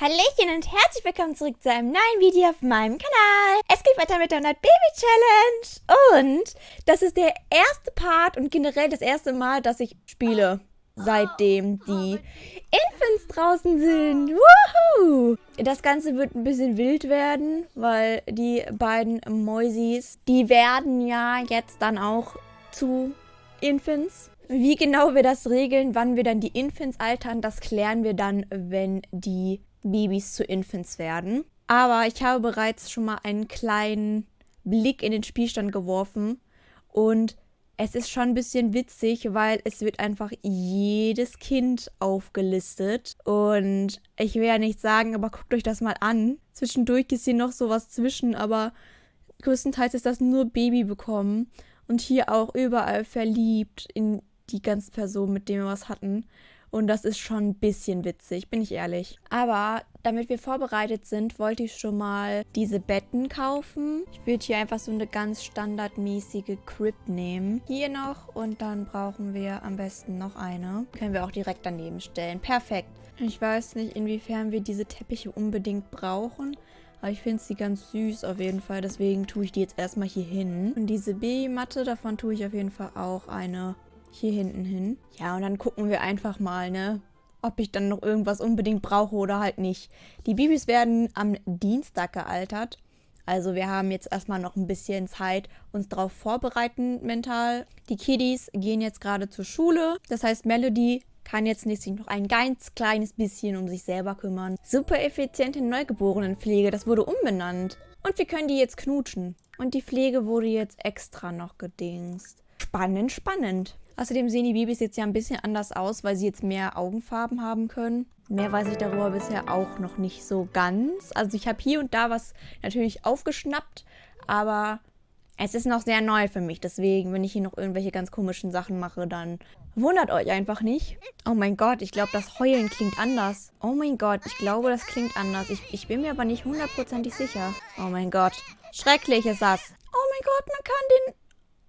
Hallöchen und herzlich willkommen zurück zu einem neuen Video auf meinem Kanal. Es geht weiter mit der 100 Baby Challenge. Und das ist der erste Part und generell das erste Mal, dass ich spiele, seitdem die Infants draußen sind. Woohoo! Das Ganze wird ein bisschen wild werden, weil die beiden Mäusis, die werden ja jetzt dann auch zu Infants. Wie genau wir das regeln, wann wir dann die Infants altern, das klären wir dann, wenn die Babys zu Infants werden. Aber ich habe bereits schon mal einen kleinen Blick in den Spielstand geworfen und es ist schon ein bisschen witzig, weil es wird einfach jedes Kind aufgelistet. Und ich will ja nicht sagen, aber guckt euch das mal an. Zwischendurch ist hier noch sowas zwischen, aber größtenteils ist das nur Baby bekommen. Und hier auch überall verliebt in die ganzen Personen, mit denen wir was hatten. Und das ist schon ein bisschen witzig, bin ich ehrlich. Aber damit wir vorbereitet sind, wollte ich schon mal diese Betten kaufen. Ich würde hier einfach so eine ganz standardmäßige Crib nehmen. Hier noch und dann brauchen wir am besten noch eine. Können wir auch direkt daneben stellen. Perfekt. Ich weiß nicht, inwiefern wir diese Teppiche unbedingt brauchen. Aber ich finde sie ganz süß auf jeden Fall. Deswegen tue ich die jetzt erstmal hier hin. Und diese Babymatte, davon tue ich auf jeden Fall auch eine hier hinten hin. Ja, und dann gucken wir einfach mal, ne? Ob ich dann noch irgendwas unbedingt brauche oder halt nicht. Die Babys werden am Dienstag gealtert. Also wir haben jetzt erstmal noch ein bisschen Zeit, uns darauf vorbereiten mental. Die Kiddies gehen jetzt gerade zur Schule. Das heißt, Melody kann jetzt nächstes noch ein ganz kleines bisschen um sich selber kümmern. Super effiziente Neugeborenenpflege, das wurde umbenannt. Und wir können die jetzt knutschen. Und die Pflege wurde jetzt extra noch gedingst. Spannend, spannend. Außerdem sehen die Babys jetzt ja ein bisschen anders aus, weil sie jetzt mehr Augenfarben haben können. Mehr weiß ich darüber bisher auch noch nicht so ganz. Also ich habe hier und da was natürlich aufgeschnappt, aber es ist noch sehr neu für mich. Deswegen, wenn ich hier noch irgendwelche ganz komischen Sachen mache, dann wundert euch einfach nicht. Oh mein Gott, ich glaube, das Heulen klingt anders. Oh mein Gott, ich glaube, das klingt anders. Ich, ich bin mir aber nicht hundertprozentig sicher. Oh mein Gott, schrecklich ist das. Oh mein Gott, man kann den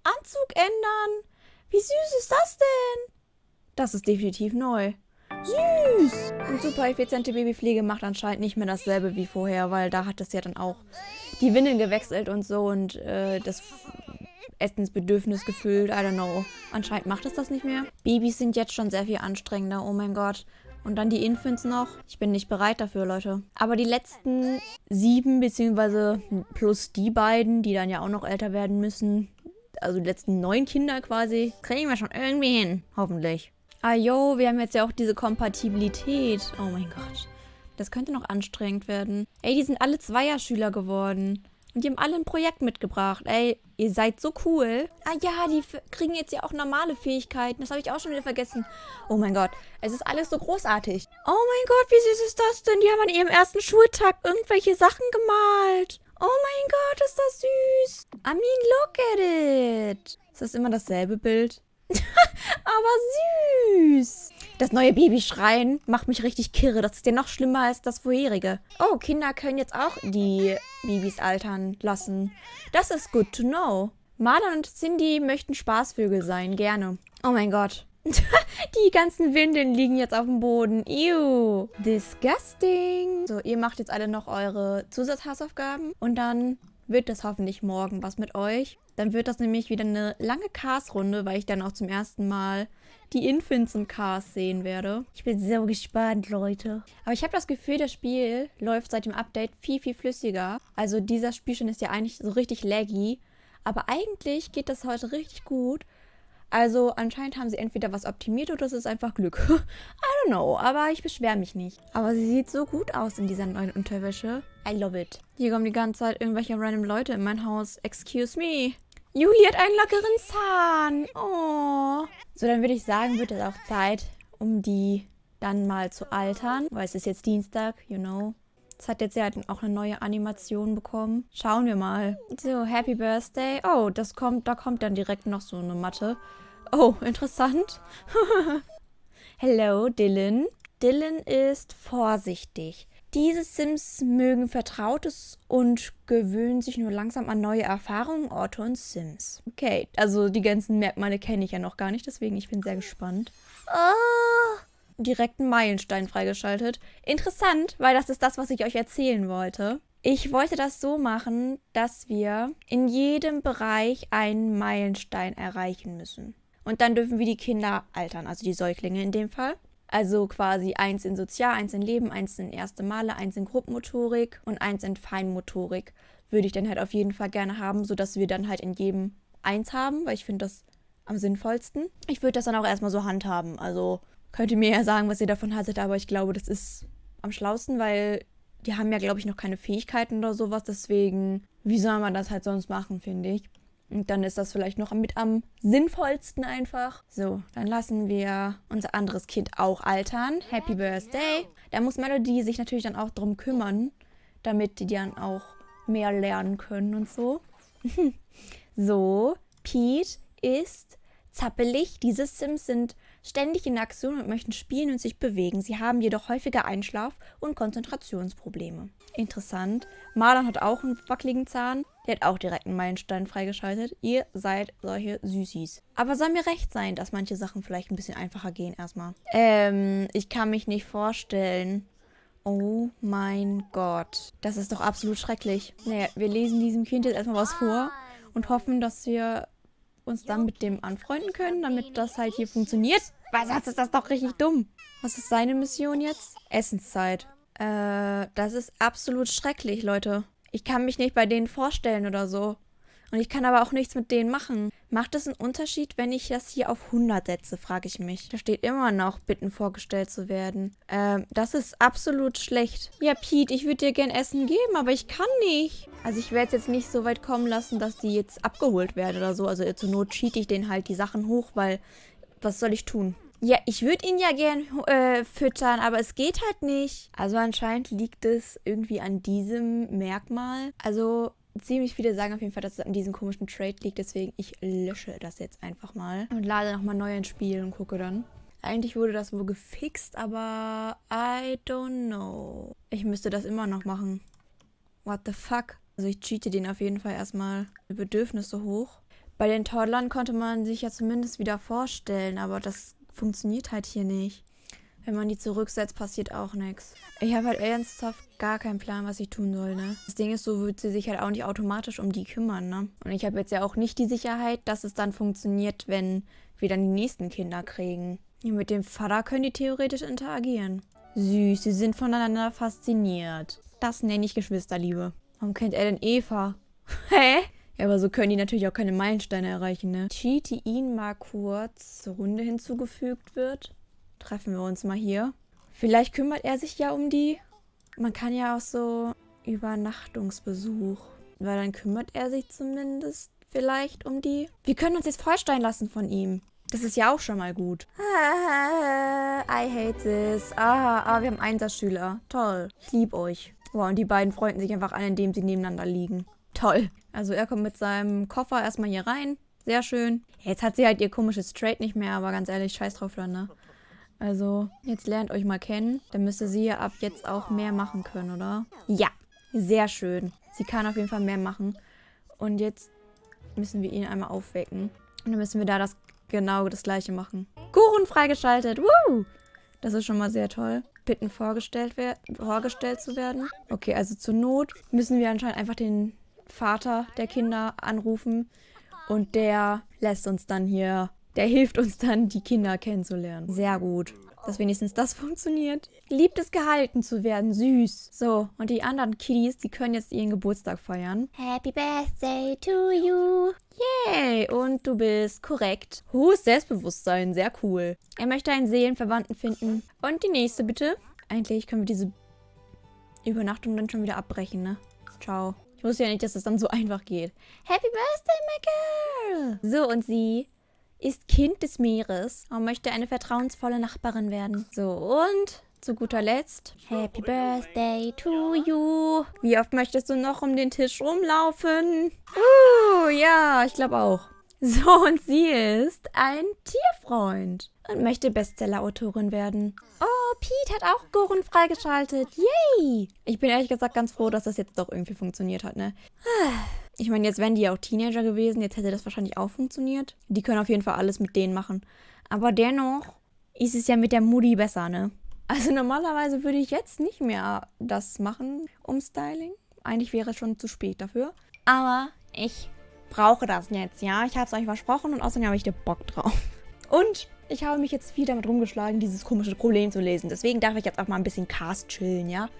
Anzug ändern. Wie süß ist das denn? Das ist definitiv neu. Süß! Und super effiziente Babypflege macht anscheinend nicht mehr dasselbe wie vorher, weil da hat es ja dann auch die Windeln gewechselt und so und äh, das Essensbedürfnis gefüllt. I don't know. Anscheinend macht es das nicht mehr. Babys sind jetzt schon sehr viel anstrengender. Oh mein Gott. Und dann die Infants noch. Ich bin nicht bereit dafür, Leute. Aber die letzten sieben, beziehungsweise plus die beiden, die dann ja auch noch älter werden müssen, also die letzten neun Kinder quasi, kriegen wir schon irgendwie hin. Hoffentlich. Ah jo, wir haben jetzt ja auch diese Kompatibilität. Oh mein Gott. Das könnte noch anstrengend werden. Ey, die sind alle Zweierschüler geworden. Und die haben alle ein Projekt mitgebracht. Ey, ihr seid so cool. Ah ja, die kriegen jetzt ja auch normale Fähigkeiten. Das habe ich auch schon wieder vergessen. Oh mein Gott, es ist alles so großartig. Oh mein Gott, wie süß ist das denn? Die haben an ihrem ersten Schultag irgendwelche Sachen gemalt. Oh mein Gott, ist das süß. I mean, look at it. Ist das immer dasselbe Bild? Aber süß. Das neue Babyschreien macht mich richtig kirre. Das ist ja noch schlimmer als das vorherige. Oh, Kinder können jetzt auch die Babys altern lassen. Das ist good to know. Marlon und Cindy möchten Spaßvögel sein. Gerne. Oh mein Gott. Die ganzen Windeln liegen jetzt auf dem Boden. Ew. Disgusting. So, ihr macht jetzt alle noch eure Zusatzhausaufgaben. Und dann wird das hoffentlich morgen was mit euch. Dann wird das nämlich wieder eine lange Cars-Runde, weil ich dann auch zum ersten Mal die Infants und Cars sehen werde. Ich bin so gespannt, Leute. Aber ich habe das Gefühl, das Spiel läuft seit dem Update viel, viel flüssiger. Also dieser Spielstand ist ja eigentlich so richtig laggy. Aber eigentlich geht das heute richtig gut. Also anscheinend haben sie entweder was optimiert oder es ist einfach Glück. I don't know, aber ich beschwere mich nicht. Aber sie sieht so gut aus in dieser neuen Unterwäsche. I love it. Hier kommen die ganze Zeit irgendwelche random Leute in mein Haus. Excuse me. Juli hat einen lockeren Zahn. Oh. So, dann würde ich sagen, wird es auch Zeit, um die dann mal zu altern. Weil es ist jetzt Dienstag, you know. Es hat jetzt ja auch eine neue Animation bekommen. Schauen wir mal. So, Happy Birthday. Oh, das kommt, da kommt dann direkt noch so eine Matte. Oh, interessant. Hello, Dylan. Dylan ist vorsichtig. Diese Sims mögen Vertrautes und gewöhnen sich nur langsam an neue Erfahrungen, Orte und Sims. Okay, also die ganzen Merkmale kenne ich ja noch gar nicht, deswegen ich bin sehr gespannt. Oh, direkt einen Meilenstein freigeschaltet. Interessant, weil das ist das, was ich euch erzählen wollte. Ich wollte das so machen, dass wir in jedem Bereich einen Meilenstein erreichen müssen. Und dann dürfen wir die Kinder altern, also die Säuglinge in dem Fall. Also quasi eins in Sozial, eins in Leben, eins in erste Male, eins in Gruppenmotorik und eins in Feinmotorik. Würde ich dann halt auf jeden Fall gerne haben, sodass wir dann halt in jedem eins haben, weil ich finde das am sinnvollsten. Ich würde das dann auch erstmal so handhaben. Also könnt ihr mir ja sagen, was ihr davon haltet, aber ich glaube, das ist am schlausten, weil die haben ja, glaube ich, noch keine Fähigkeiten oder sowas. Deswegen, wie soll man das halt sonst machen, finde ich. Und dann ist das vielleicht noch mit am sinnvollsten einfach. So, dann lassen wir unser anderes Kind auch altern. Happy Birthday. Da muss Melody sich natürlich dann auch drum kümmern, damit die dann auch mehr lernen können und so. so, Pete ist zappelig. Diese Sims sind ständig in Aktion und möchten spielen und sich bewegen. Sie haben jedoch häufiger Einschlaf- und Konzentrationsprobleme. Interessant. Marlon hat auch einen wackeligen Zahn. Der hat auch direkt einen Meilenstein freigeschaltet. Ihr seid solche Süßis. Aber soll mir recht sein, dass manche Sachen vielleicht ein bisschen einfacher gehen erstmal. Ähm, ich kann mich nicht vorstellen. Oh mein Gott. Das ist doch absolut schrecklich. Naja, wir lesen diesem Kind jetzt erstmal was vor und hoffen, dass wir uns dann mit dem anfreunden können, damit das halt hier funktioniert. Was ist das doch richtig dumm. Was ist seine Mission jetzt? Essenszeit. Äh, das ist absolut schrecklich, Leute. Ich kann mich nicht bei denen vorstellen oder so. Und ich kann aber auch nichts mit denen machen. Macht es einen Unterschied, wenn ich das hier auf 100 setze, frage ich mich. Da steht immer noch, bitten vorgestellt zu werden. Ähm, das ist absolut schlecht. Ja, Pete, ich würde dir gern Essen geben, aber ich kann nicht. Also ich werde es jetzt nicht so weit kommen lassen, dass die jetzt abgeholt werden oder so. Also zur Not cheat ich denen halt die Sachen hoch, weil was soll ich tun? Ja, ich würde ihn ja gern äh, füttern, aber es geht halt nicht. Also anscheinend liegt es irgendwie an diesem Merkmal. Also ziemlich viele sagen auf jeden Fall, dass es an diesem komischen Trade liegt. Deswegen ich lösche das jetzt einfach mal und lade nochmal neu ins Spiel und gucke dann. Eigentlich wurde das wohl gefixt, aber I don't know. Ich müsste das immer noch machen. What the fuck? Also ich cheate den auf jeden Fall erstmal Bedürfnisse hoch. Bei den Toddlern konnte man sich ja zumindest wieder vorstellen, aber das funktioniert halt hier nicht. Wenn man die zurücksetzt, passiert auch nichts. Ich habe halt ernsthaft gar keinen Plan, was ich tun soll, ne? Das Ding ist, so wird sie sich halt auch nicht automatisch um die kümmern, ne? Und ich habe jetzt ja auch nicht die Sicherheit, dass es dann funktioniert, wenn wir dann die nächsten Kinder kriegen. Mit dem Vater können die theoretisch interagieren. Süß, sie sind voneinander fasziniert. Das nenne ich Geschwisterliebe. Warum kennt er denn Eva? Hä? Ja, aber so können die natürlich auch keine Meilensteine erreichen, ne? Cheat, ihn mal kurz zur Runde hinzugefügt wird. Treffen wir uns mal hier. Vielleicht kümmert er sich ja um die. Man kann ja auch so Übernachtungsbesuch. Weil dann kümmert er sich zumindest vielleicht um die. Wir können uns jetzt vorstellen lassen von ihm. Das ist ja auch schon mal gut. I hate this. Ah, ah wir haben Einserschüler. Toll. Ich liebe euch. Wow, und die beiden freunden sich einfach an, indem sie nebeneinander liegen. Toll. Also er kommt mit seinem Koffer erstmal hier rein. Sehr schön. Jetzt hat sie halt ihr komisches Trade nicht mehr, aber ganz ehrlich, scheiß drauf dann, ne? Also, jetzt lernt euch mal kennen. Dann müsste sie ja ab jetzt auch mehr machen können, oder? Ja, sehr schön. Sie kann auf jeden Fall mehr machen. Und jetzt müssen wir ihn einmal aufwecken. Und dann müssen wir da das genau das gleiche machen. Kuchen freigeschaltet. Woo! Das ist schon mal sehr toll. Bitten vorgestellt, vorgestellt zu werden. Okay, also zur Not müssen wir anscheinend einfach den Vater der Kinder anrufen und der lässt uns dann hier, der hilft uns dann, die Kinder kennenzulernen. Sehr gut. Dass wenigstens das funktioniert. Liebt es gehalten zu werden. Süß. So, und die anderen Kiddies, die können jetzt ihren Geburtstag feiern. Happy Birthday to you. Yay. Und du bist korrekt. Hohes Selbstbewusstsein. Sehr cool. Er möchte einen Seelenverwandten finden. Und die nächste bitte. Eigentlich können wir diese Übernachtung dann schon wieder abbrechen, ne? Ciao. Ich wusste ja nicht, dass das dann so einfach geht. Happy Birthday, my girl! So, und sie ist Kind des Meeres und möchte eine vertrauensvolle Nachbarin werden. So, und zu guter Letzt, Happy Birthday to you. Wie oft möchtest du noch um den Tisch rumlaufen? Uh, ja, ich glaube auch. So, und sie ist ein Tierfreund und möchte Bestseller-Autorin werden. Oh, Pete hat auch Goren freigeschaltet. Yay! Ich bin ehrlich gesagt ganz froh, dass das jetzt doch irgendwie funktioniert hat, ne? Ich meine, jetzt wären die ja auch Teenager gewesen, jetzt hätte das wahrscheinlich auch funktioniert. Die können auf jeden Fall alles mit denen machen. Aber dennoch ist es ja mit der Mutti besser, ne? Also normalerweise würde ich jetzt nicht mehr das machen, Umstyling. Eigentlich wäre es schon zu spät dafür. Aber ich brauche das jetzt, ja? Ich habe es euch versprochen und außerdem habe ich da Bock drauf. Und ich habe mich jetzt viel damit rumgeschlagen, dieses komische Problem zu lesen. Deswegen darf ich jetzt auch mal ein bisschen Cast chillen, ja?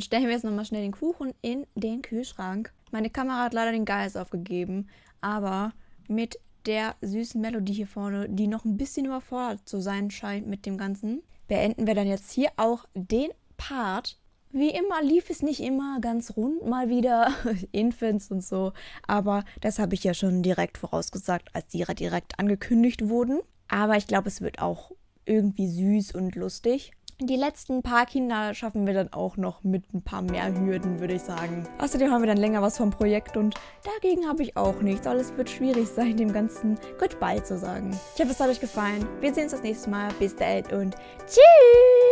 Dann stellen wir jetzt nochmal schnell den Kuchen in den Kühlschrank. Meine Kamera hat leider den Geist aufgegeben, aber mit der süßen Melodie hier vorne, die noch ein bisschen überfordert zu sein scheint mit dem Ganzen, beenden wir dann jetzt hier auch den Part. Wie immer lief es nicht immer ganz rund, mal wieder Infants und so, aber das habe ich ja schon direkt vorausgesagt, als die direkt angekündigt wurden. Aber ich glaube, es wird auch irgendwie süß und lustig. Die letzten paar Kinder schaffen wir dann auch noch mit ein paar mehr Hürden, würde ich sagen. Außerdem haben wir dann länger was vom Projekt und dagegen habe ich auch nichts. Alles wird schwierig sein, dem Ganzen Goodbye zu sagen. Ich hoffe, es hat euch gefallen. Wir sehen uns das nächste Mal. Bis dahin und tschüss!